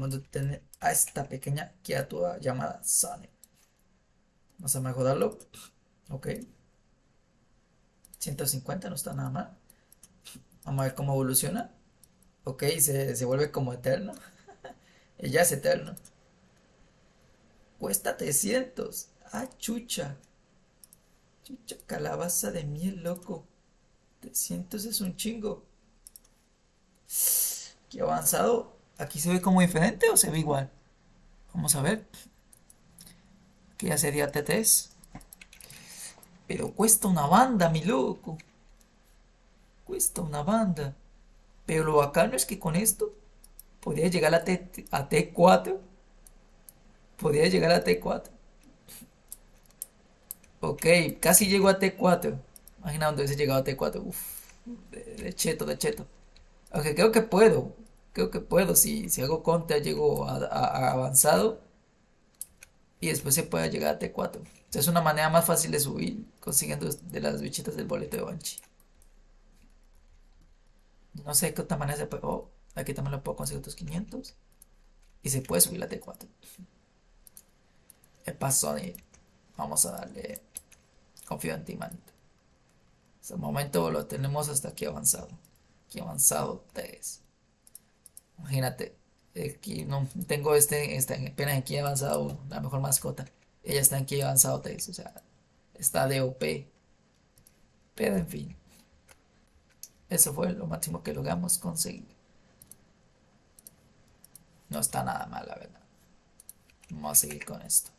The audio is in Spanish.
Vamos a tener a esta pequeña criatura llamada Sonic. Vamos a mejorarlo. Ok. 150 no está nada mal. Vamos a ver cómo evoluciona. Ok, se, se vuelve como eterno. ya es eterno. Cuesta 300. Ah, chucha. Chucha, calabaza de miel, loco. 300 es un chingo. Qué avanzado. ¿Aquí se ve como diferente o se ve igual? Vamos a ver. Aquí ya sería T3. Pero cuesta una banda, mi loco. Cuesta una banda. Pero lo bacano es que con esto podría llegar a, T, a T4. Podría llegar a T4. Ok, casi llego a T4. Imagina dónde hubiese llegado a T4. Uf, de, cheto, de cheto. Ok, creo que puedo. Creo que puedo. Si, si hago contra, llego a, avanzado. Y después se puede llegar a T4. es una manera más fácil de subir consiguiendo de las bichitas del boleto de Banshee. No sé qué otra manera se puede. Oh, aquí también lo puedo conseguir otros 500. Y se puede subir la T4. El paso Vamos a darle. Confío en ti, manito. Hasta el momento lo tenemos hasta aquí avanzado. Aquí avanzado 3. Imagínate. Aquí no tengo este, este apenas aquí avanzado la mejor mascota. Ella está aquí avanzado 3. O sea, está de OP. Pero en fin. Eso fue lo máximo que logramos conseguir. No está nada mal, la verdad. Vamos a seguir con esto.